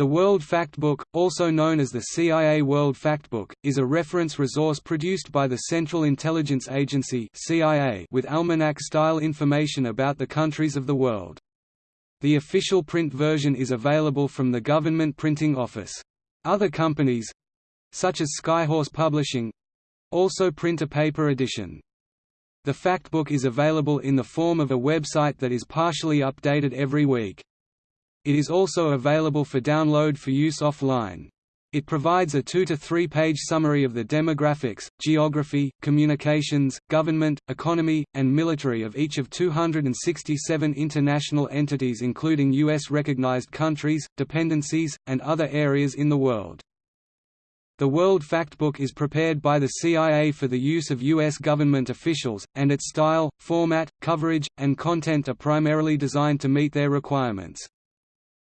The World Factbook, also known as the CIA World Factbook, is a reference resource produced by the Central Intelligence Agency (CIA) with almanac-style information about the countries of the world. The official print version is available from the Government Printing Office. Other companies, such as Skyhorse Publishing, also print a paper edition. The Factbook is available in the form of a website that is partially updated every week. It is also available for download for use offline. It provides a two to three page summary of the demographics, geography, communications, government, economy, and military of each of 267 international entities including U.S. recognized countries, dependencies, and other areas in the world. The World Factbook is prepared by the CIA for the use of U.S. government officials, and its style, format, coverage, and content are primarily designed to meet their requirements.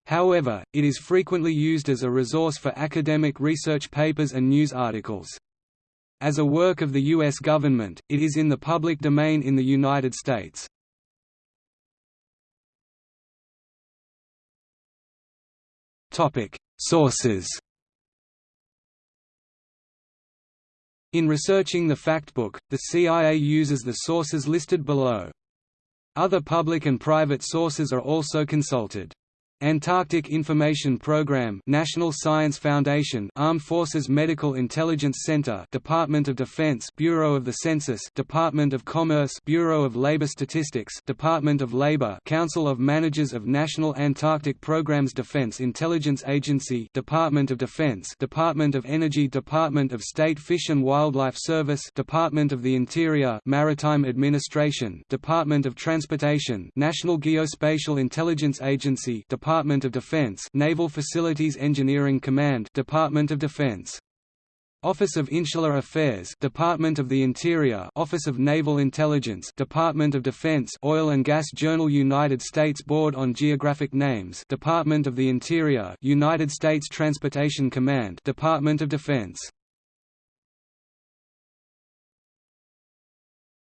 However, it is frequently used as a resource for academic research papers and news articles. As a work of the U.S. government, it is in the public domain in the United States. Sources In researching the Factbook, the CIA uses the sources listed below. Other public and private sources are also consulted. Antarctic Information Program National Science Foundation Armed Forces Medical Intelligence Center Department of Defense Bureau of the Census Department of Commerce Bureau of Labor Statistics Department of Labor Council of Managers of National Antarctic Programs Defense Intelligence Agency Department of Defense Department of Energy Department of State Fish and Wildlife Service Department of the Interior Maritime Administration Department of Transportation National Geospatial Intelligence Agency Department of Defense Naval Facilities Engineering Command Department of Defense. Office of Insular Affairs Department of the Interior Office of Naval Intelligence Department of Defense Oil and Gas Journal United States Board on Geographic Names Department of the Interior United States Transportation Command Department of Defense.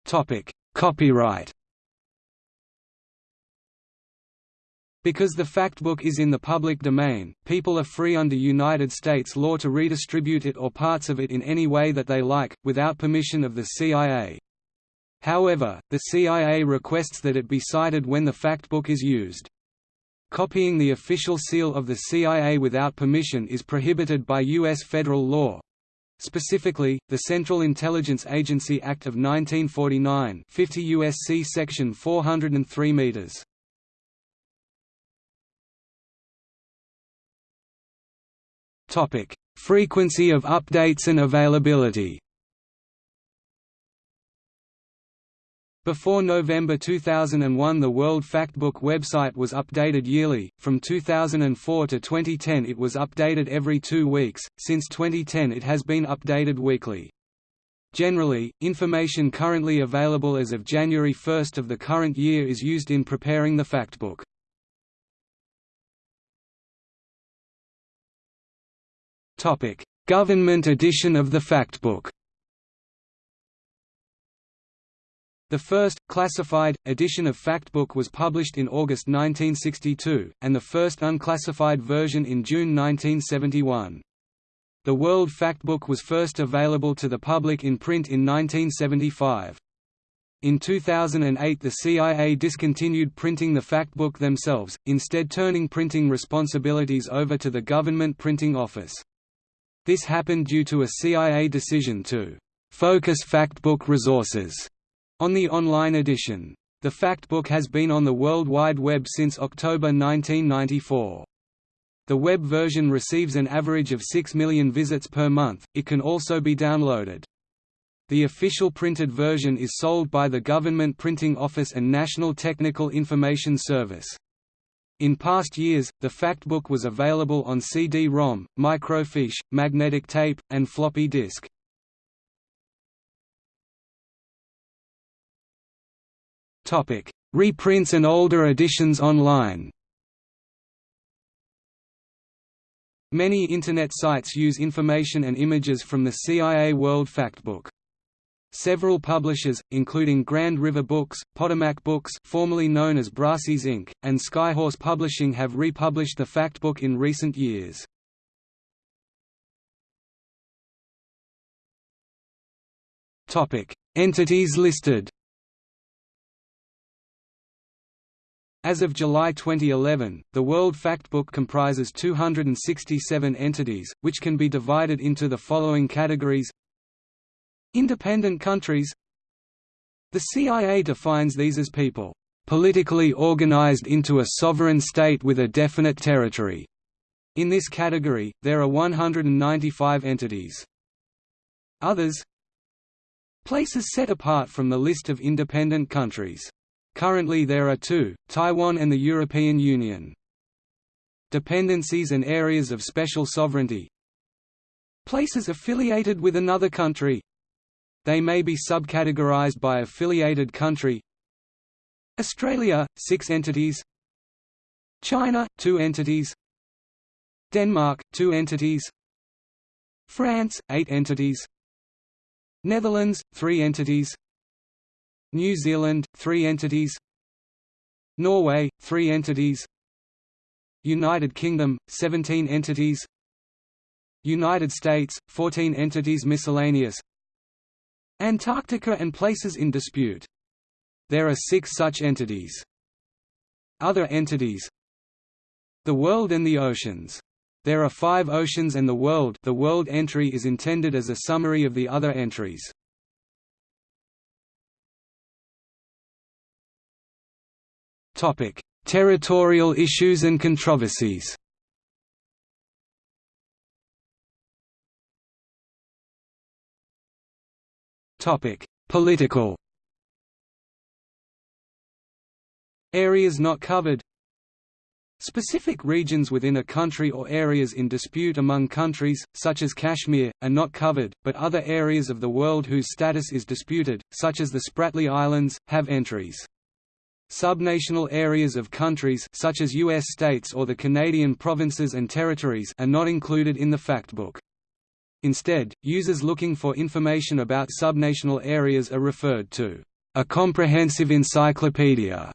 Topic. Copyright Because the Factbook is in the public domain, people are free under United States law to redistribute it or parts of it in any way that they like, without permission of the CIA. However, the CIA requests that it be cited when the Factbook is used. Copying the official seal of the CIA without permission is prohibited by U.S. federal law. Specifically, the Central Intelligence Agency Act of 1949 50 U.S.C. Section 403 meters. Topic: Frequency of updates and availability. Before November 2001 the World Factbook website was updated yearly, from 2004 to 2010 it was updated every two weeks, since 2010 it has been updated weekly. Generally, information currently available as of January 1 of the current year is used in preparing the Factbook. Topic: Government edition of the Factbook. The first, classified, edition of Factbook was published in August 1962, and the first unclassified version in June 1971. The World Factbook was first available to the public in print in 1975. In 2008 the CIA discontinued printing the Factbook themselves, instead turning printing responsibilities over to the Government Printing Office. This happened due to a CIA decision to «focus factbook resources» on the online edition. The factbook has been on the World Wide Web since October 1994. The web version receives an average of 6 million visits per month, it can also be downloaded. The official printed version is sold by the Government Printing Office and National Technical Information Service. In past years, the Factbook was available on CD-ROM, microfiche, magnetic tape, and floppy disk. Reprints and older editions online Many Internet sites use information and images from the CIA World Factbook. Several publishers, including Grand River Books, Potomac Books formerly known as Brassey's Inc., and Skyhorse Publishing have republished the Factbook in recent years. Entities listed As of July 2011, the World Factbook comprises 267 entities, which can be divided into the following categories Independent countries The CIA defines these as people, "...politically organized into a sovereign state with a definite territory." In this category, there are 195 entities. Others Places set apart from the list of independent countries. Currently there are two, Taiwan and the European Union. Dependencies and areas of special sovereignty Places affiliated with another country they may be subcategorized by affiliated country. Australia, 6 entities. China, 2 entities. Denmark, 2 entities. France, 8 entities. Netherlands, 3 entities. New Zealand, 3 entities. Norway, 3 entities. United Kingdom, 17 entities. United States, 14 entities Miscellaneous Antarctica and places in dispute. There are six such entities. Other entities The world and the oceans. There are five oceans and the world the world entry is intended as a summary of the other entries. Territorial issues and controversies Political Areas not covered Specific regions within a country or areas in dispute among countries, such as Kashmir, are not covered, but other areas of the world whose status is disputed, such as the Spratly Islands, have entries. Subnational areas of countries such as U.S. states or the Canadian provinces and territories are not included in the factbook. Instead, users looking for information about subnational areas are referred to a comprehensive encyclopedia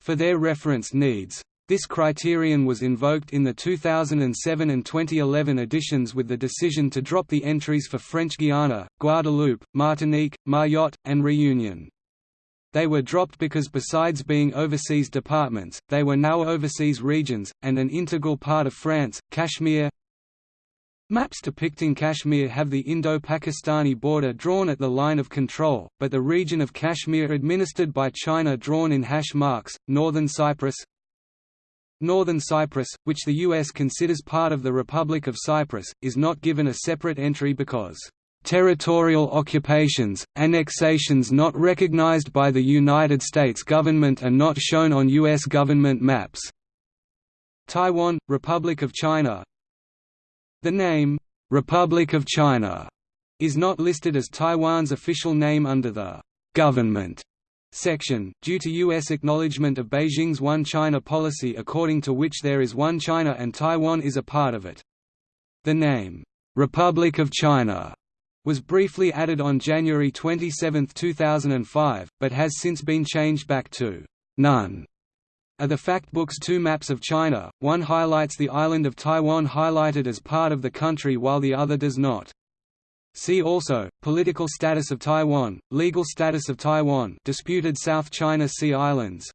for their reference needs. This criterion was invoked in the 2007 and 2011 editions with the decision to drop the entries for French Guiana, Guadeloupe, Martinique, Mayotte, and Réunion. They were dropped because besides being overseas departments, they were now overseas regions, and an integral part of France, Kashmir, Maps depicting Kashmir have the Indo-Pakistani border drawn at the line of control, but the region of Kashmir administered by China drawn in hash marks, Northern Cyprus Northern Cyprus, which the U.S. considers part of the Republic of Cyprus, is not given a separate entry because territorial occupations, annexations not recognized by the United States government are not shown on U.S. government maps. Taiwan, Republic of China, the name, "'Republic of China' is not listed as Taiwan's official name under the "'government' section, due to U.S. acknowledgement of Beijing's One China policy according to which there is one China and Taiwan is a part of it. The name, "'Republic of China' was briefly added on January 27, 2005, but has since been changed back to "'none' are the Factbook's two maps of China, one highlights the island of Taiwan highlighted as part of the country while the other does not. See also, Political status of Taiwan, Legal status of Taiwan disputed South China Sea Islands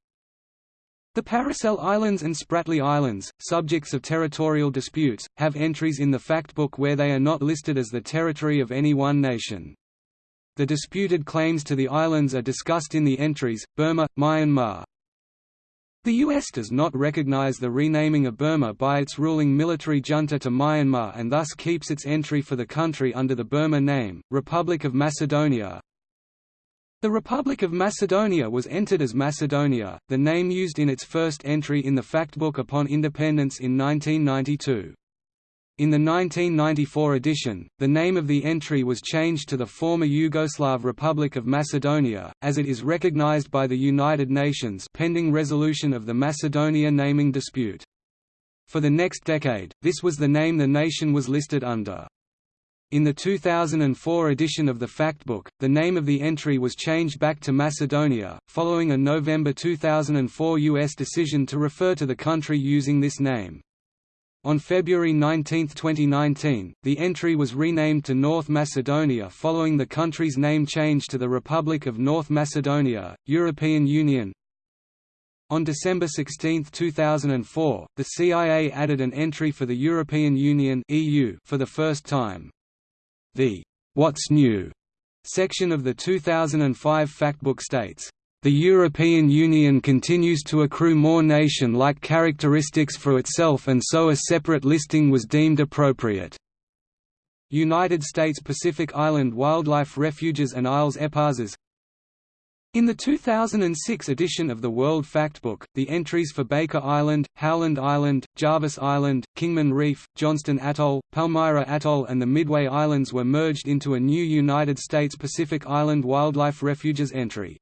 The Paracel Islands and Spratly Islands, subjects of territorial disputes, have entries in the Factbook where they are not listed as the territory of any one nation. The disputed claims to the islands are discussed in the entries, Burma, Myanmar, the U.S. does not recognize the renaming of Burma by its ruling military junta to Myanmar and thus keeps its entry for the country under the Burma name, Republic of Macedonia. The Republic of Macedonia was entered as Macedonia, the name used in its first entry in the Factbook upon independence in 1992. In the 1994 edition, the name of the entry was changed to the former Yugoslav Republic of Macedonia, as it is recognized by the United Nations pending resolution of the Macedonia naming dispute. For the next decade, this was the name the nation was listed under. In the 2004 edition of the Factbook, the name of the entry was changed back to Macedonia, following a November 2004 U.S. decision to refer to the country using this name. On February 19, 2019, the entry was renamed to North Macedonia following the country's name change to the Republic of North Macedonia, European Union. On December 16, 2004, the CIA added an entry for the European Union (EU) for the first time. The What's New section of the 2005 Factbook states, the European Union continues to accrue more nation-like characteristics for itself and so a separate listing was deemed appropriate. United States Pacific Island Wildlife Refuges and Isles Eparses in the 2006 edition of the World Factbook, the entries for Baker Island, Howland Island, Jarvis Island, Kingman Reef, Johnston Atoll, Palmyra Atoll and the Midway Islands were merged into a new United States Pacific Island Wildlife Refuges entry.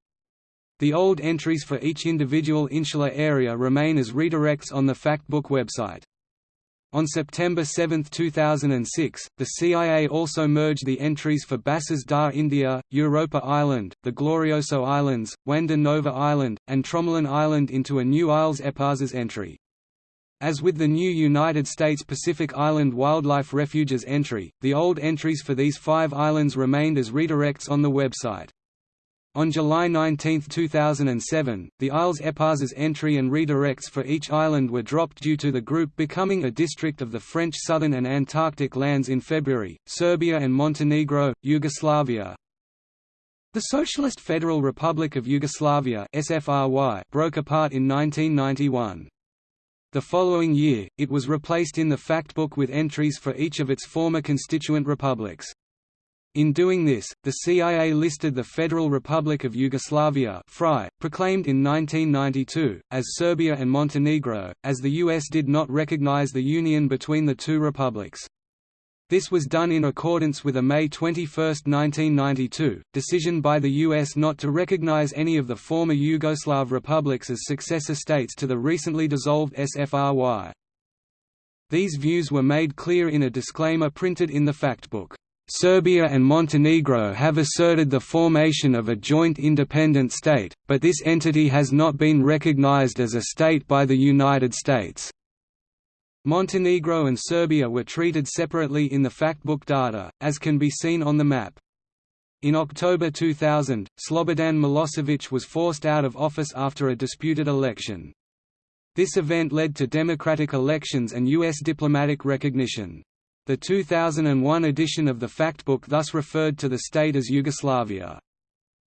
The old entries for each individual insular area remain as redirects on the Factbook website. On September 7, 2006, the CIA also merged the entries for Bassas da India, Europa Island, the Glorioso Islands, Juan de Nova Island, and Tromelin Island into a new Isles Eparses entry. As with the new United States Pacific Island Wildlife Refuges entry, the old entries for these five islands remained as redirects on the website. On July 19, 2007, the Isles Eparses entry and redirects for each island were dropped due to the group becoming a district of the French Southern and Antarctic lands in February. Serbia and Montenegro, Yugoslavia. The Socialist Federal Republic of Yugoslavia (SFRY) broke apart in 1991. The following year, it was replaced in the Factbook with entries for each of its former constituent republics. In doing this, the CIA listed the Federal Republic of Yugoslavia FRY, proclaimed in 1992, as Serbia and Montenegro, as the US did not recognize the union between the two republics. This was done in accordance with a May 21, 1992, decision by the U.S. not to recognize any of the former Yugoslav republics as successor states to the recently dissolved SFRY. These views were made clear in a disclaimer printed in the Factbook. Serbia and Montenegro have asserted the formation of a joint independent state, but this entity has not been recognized as a state by the United States. Montenegro and Serbia were treated separately in the Factbook data, as can be seen on the map. In October 2000, Slobodan Milosevic was forced out of office after a disputed election. This event led to democratic elections and U.S. diplomatic recognition. The 2001 edition of the Factbook thus referred to the state as Yugoslavia.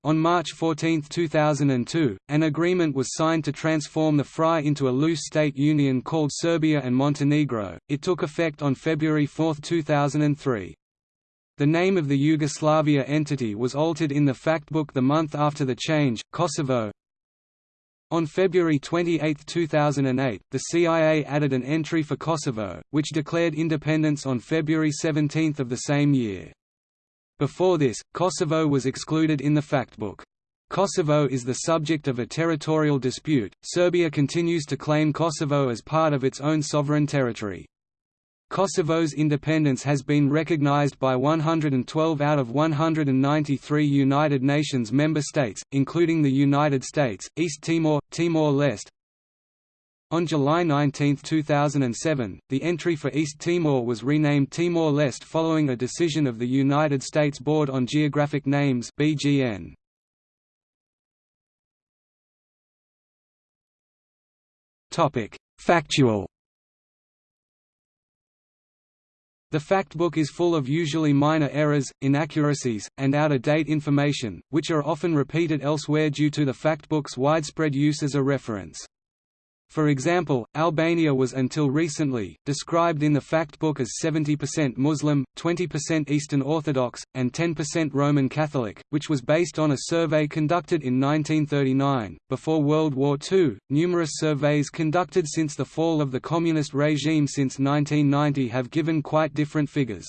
On March 14, 2002, an agreement was signed to transform the FRY into a loose state union called Serbia and Montenegro. It took effect on February 4, 2003. The name of the Yugoslavia entity was altered in the Factbook the month after the change, Kosovo, on February 28, 2008, the CIA added an entry for Kosovo, which declared independence on February 17 of the same year. Before this, Kosovo was excluded in the Factbook. Kosovo is the subject of a territorial dispute. Serbia continues to claim Kosovo as part of its own sovereign territory. Kosovo's independence has been recognized by 112 out of 193 United Nations member states, including the United States, East Timor, Timor-Leste. On July 19, 2007, the entry for East Timor was renamed Timor-Leste following a decision of the United States Board on Geographic Names (BGN). Topic: Factual The Factbook is full of usually minor errors, inaccuracies, and out-of-date information, which are often repeated elsewhere due to the Factbook's widespread use as a reference. For example, Albania was until recently, described in the Factbook as 70% Muslim, 20% Eastern Orthodox, and 10% Roman Catholic, which was based on a survey conducted in 1939. Before World War II, numerous surveys conducted since the fall of the communist regime since 1990 have given quite different figures.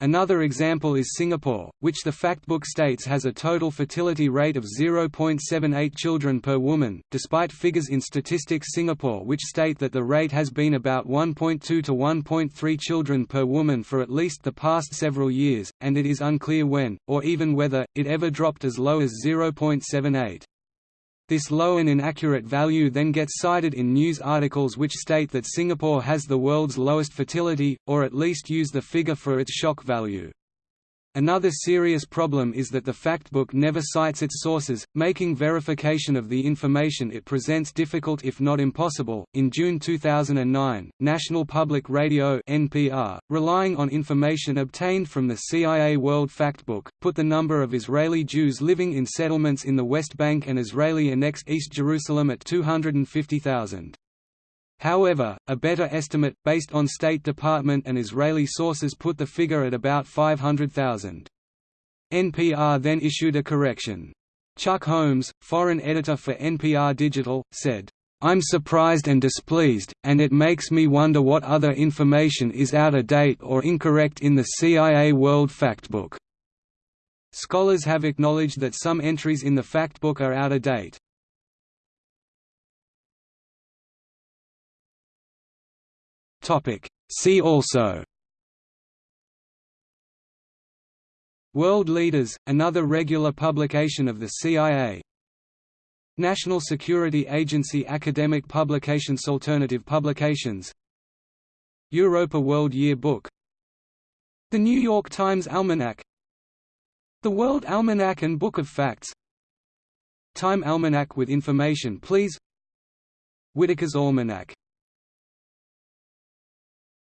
Another example is Singapore, which the factbook states has a total fertility rate of 0.78 children per woman, despite figures in Statistics Singapore which state that the rate has been about 1.2 to 1.3 children per woman for at least the past several years, and it is unclear when, or even whether, it ever dropped as low as 0.78. This low and inaccurate value then gets cited in news articles which state that Singapore has the world's lowest fertility, or at least use the figure for its shock value. Another serious problem is that the factbook never cites its sources, making verification of the information it presents difficult if not impossible. In June 2009, National Public Radio (NPR), relying on information obtained from the CIA World Factbook, put the number of Israeli Jews living in settlements in the West Bank and Israeli-annexed East Jerusalem at 250,000. However, a better estimate, based on State Department and Israeli sources put the figure at about 500,000. NPR then issued a correction. Chuck Holmes, foreign editor for NPR Digital, said, I'm surprised and displeased, and it makes me wonder what other information is out of date or incorrect in the CIA World Factbook. Scholars have acknowledged that some entries in the factbook are out of date. See also. World Leaders, another regular publication of the CIA National Security Agency Academic Publications Alternative publications. Europa World Year Book The New York Times Almanac. The World Almanac and Book of Facts. Time Almanac with information please. Whitaker's Almanac